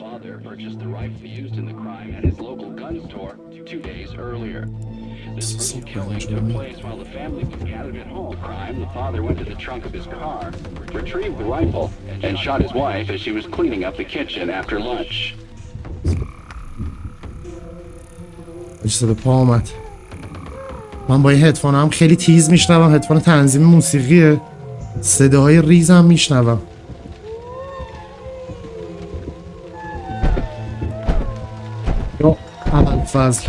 father purchased the rifle used in the crime at his local gun store two days earlier. This brutal killing took place while the family was gathered at home. Crime, the father went to the trunk of his car, retrieved the rifle, and shot his wife as she was cleaning up the kitchen after lunch. اجازه به پا آمد من با این هدفون هم خیلی تیز میشنوم هدفون تنظیم موسیقیه صداهای ریزم میشنوم فضل.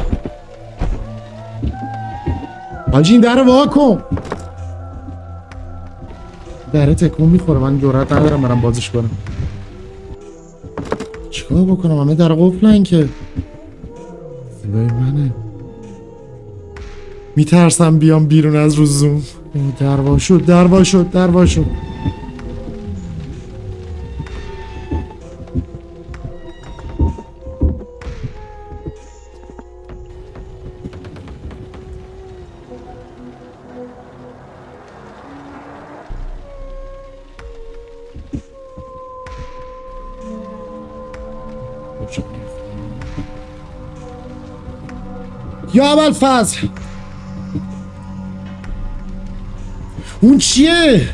حاجی این در وا کن. دره تکون می‌خوره. من جرات ندارم برم بازش کنم. چیکار بکنم؟ همه در قفلن که. صدای منه. میترسم بیام بیرون از رو زوم اوه، در وا شد در وا شد. شد. یا اول فصل اون چیه؟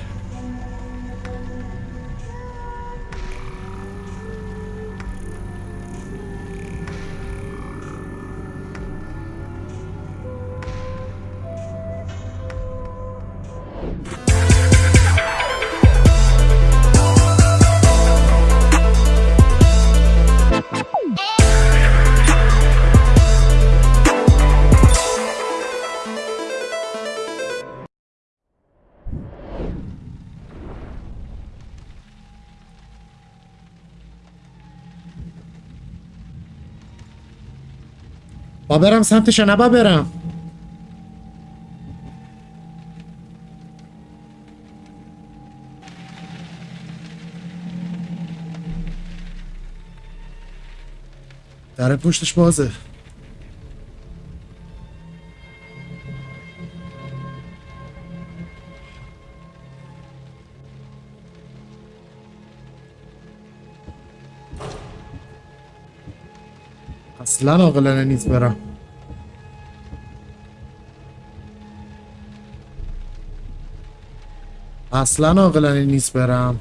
با برم سمتش یا نه با برم. در پشتش بازه. اصلا عاقلانه نیست برم. اصلا عاقلانه نیست برم.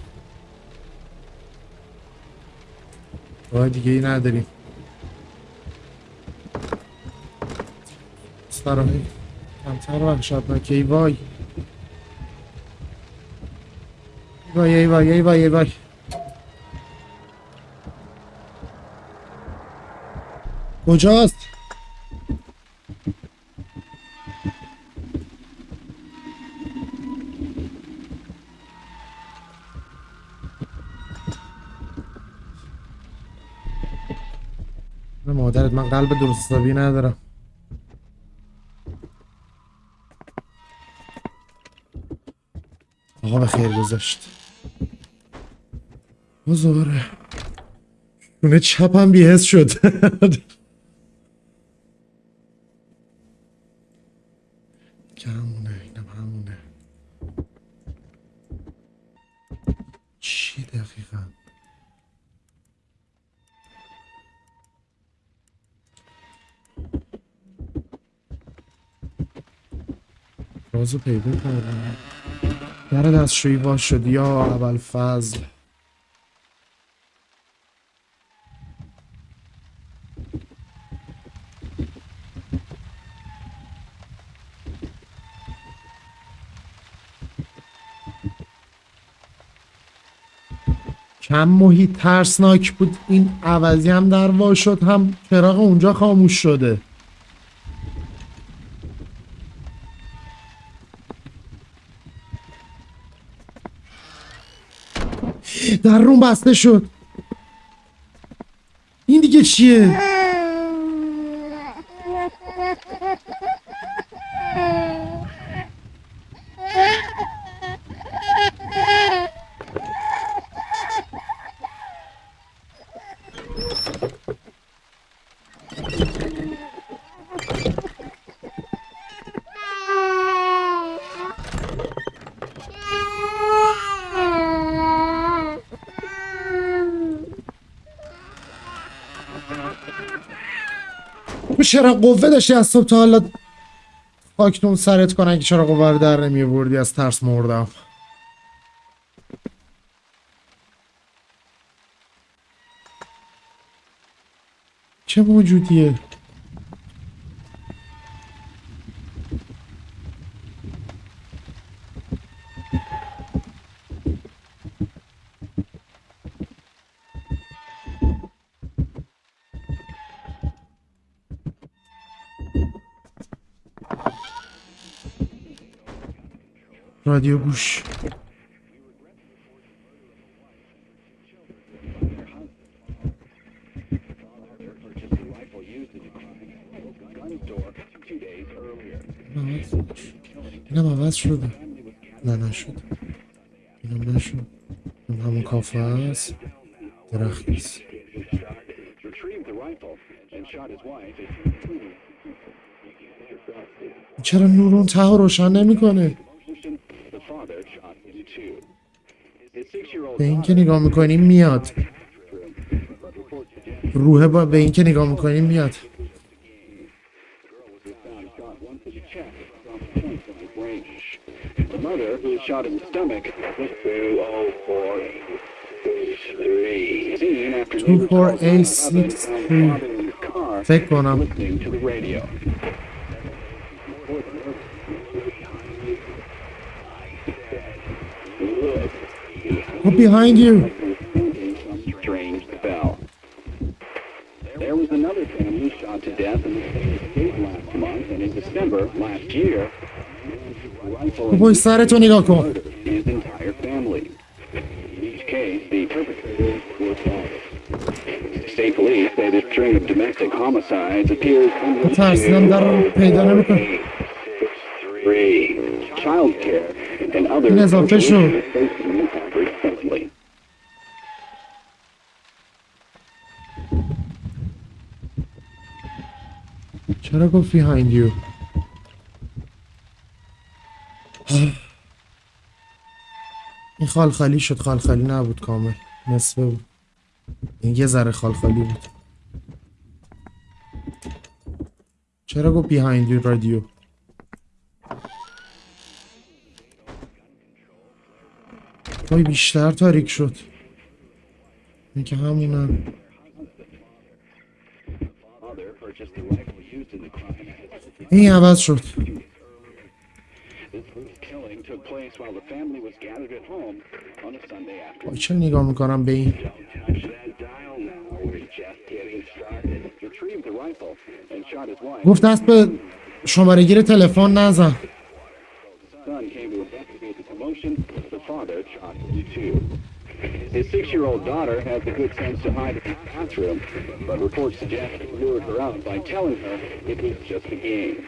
راه دیگه ای نداریم. سراحی کمتر وحشتناکه ای وای. ای وای ای وای ای وای ای وای. کجاست؟ مادرت من قلب درست حسابی ندارم. آقا به خیر گذاشت بزاره شونه چپم بیهست شد. رازو پیدا کردم. در دستشویی وا شد یا اول فضل. کم محیط ترسناک بود. این عوضی هم در وا شد هم چراغ اونجا خاموش شده. در روم بسته شد. این دیگه چیه؟ چرا قوه داشتی از صبح تا حالا خاکتون سرت کنن که چرا قوه رو در نمی بردی از ترس مردم. چه موجودیه؟ رادیو گوش. اینم عوض شده. نه نشد. اینم نشد. این همون کافه هست درخت نیست. چرا نور اون ته رو روشن نمی‌کنه؟ به این که نگاه می‌کنیم میاد. روح با به این که نگاه می‌کنیم میاد. تو فور ای سیکس فکر کنم. Look behind you. There was another family shot to death in the state last month, and in December last year, Voi to Nigoko. His entire family. In each case, the perpetrators were The State police say this string of domestic homicides appears under the three. Child care and other official. چرا گفت behind you. این خالخالی شد. خالخالی نبود کامل. نصفه بود. این یه ذره خالخالی بود. چرا گفت behind you رادیو وای بیشتر تاریک شد. این که همونم این عوض شد. چرا نگاه می‌کنم به این؟ گفت دست به شماره گیر تلفن نزن. Son came to investigate the commotion. The father shot him too. His six-year-old daughter had the good sense to hide in the bathroom, but reports suggest he lured her out by telling her it was just a game.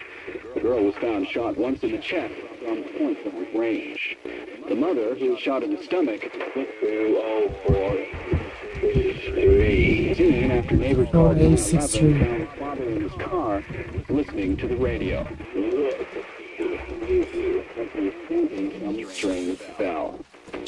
The girl was found shot once in the chest from point blank range. The mother, who was shot in the stomach, was 20483. Seen after neighbors oh, called 20483. 911 found the father in his car listening to the radio. Strange bell.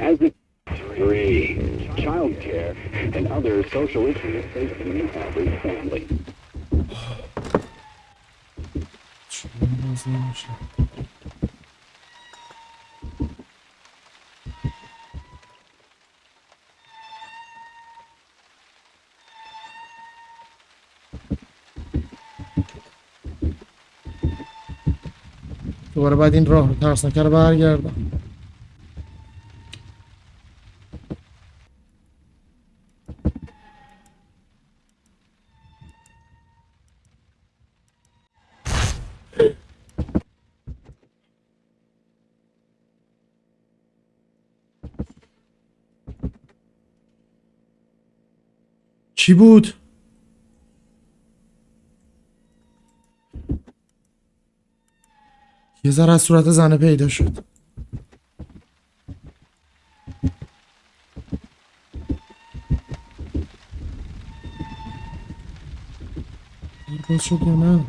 As the three child care and other social issues facing the average family. دوباره بعد این راه رو ترسناکه رو برگردم چی بود؟ یه ذره از صورت زنه پیدا شد. باز شد یا نه؟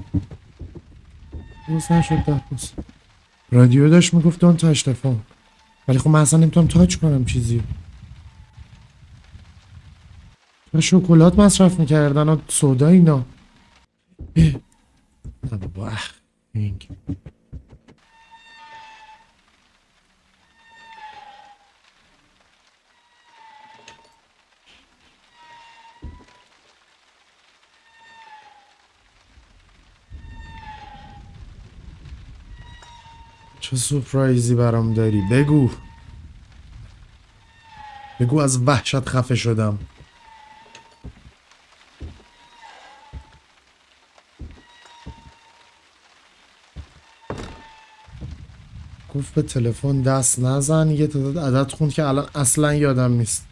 باز نشد رادیو داشت می‌گفت دون تشتفا. ولی خب من اصلا نمی‌تونم تاچ کنم چیزی و شکلات مصرف می‌کردن و سودا اینا. نه بابا اخ اینگ. چه سپرایزی برام داری بگو بگو از وحشت خفه شدم گفت به تلفن دست نزن. یه تعداد عدد خوند که الان اصلا یادم نیست.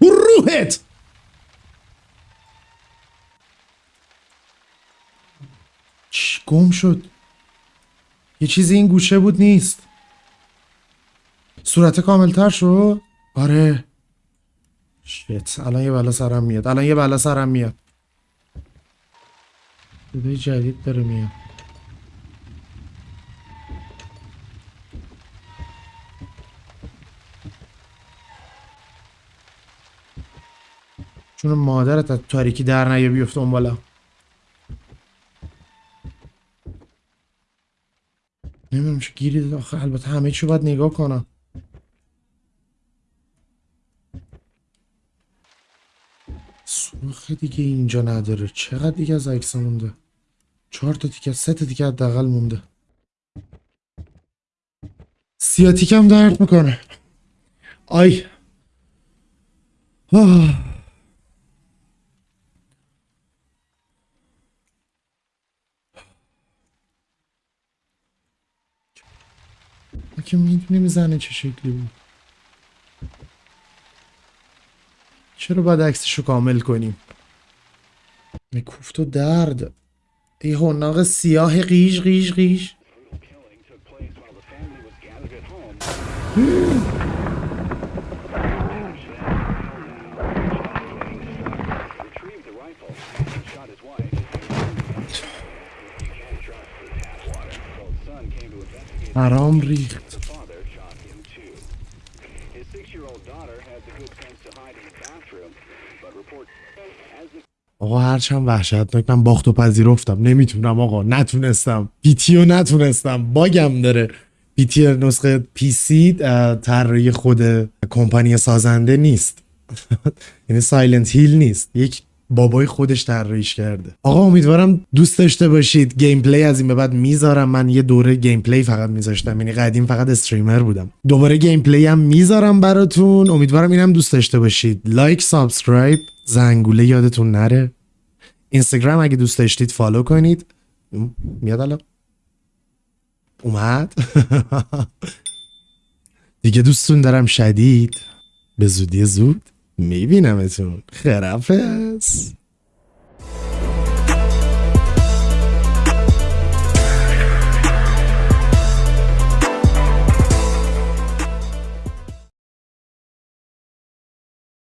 روحت! گم شد. یه چیزی این گوشه بود نیست. صورت کاملتر شد؟ آره. شیت الان یه بلا سرم میاد. الان یه بلا سرم میاد. صدای جدید داره میاد. چون مادرت از تاریکی در نیه بیفته اون بالا. نمی‌دونم چه گیری آخه البته همه چی باید نگاه کنم سوخه دیگه اینجا نداره؟ چقدر دیگه از عکس مونده؟ چهار تا تیکه سه تا تیکه حداقل مونده. سیاتیکم درد می‌کنه. آی. آه. که می‌دونیم زنه چه شکلی بود؟ چرا باید عکسشو کامل کنیم؟ کوفت و درد. ای هناق سیاه قیش قیش قیش Brutal killing هرچند وحشتناک. من باخت و پذیرفتم. نمی‌تونم آقا. نتونستم. P.T. و نتونستم. bug م داره. P.T. نسخه PC طراحی خود کمپانی سازنده نیست. یعنی Silent Hill نیست. یک بابای خودش طراحیش کرده. آقا امیدوارم دوست داشته باشید. gameplay از این به بعد می‌ذارم. من یه دوره gameplay فقط میذاشتم. یعنی قدیم فقط streamer بودم. دوباره gameplay هم می‌ذارم براتون. امیدوارم اینم دوست داشته باشید. like subscribe. زنگوله یادتون نره. اینستاگرام اگه دوست داشتید فالو کنید. میاد الان. اومد. دیگه دوستون دارم شدید. به زودی زود میبینمتون. خرافز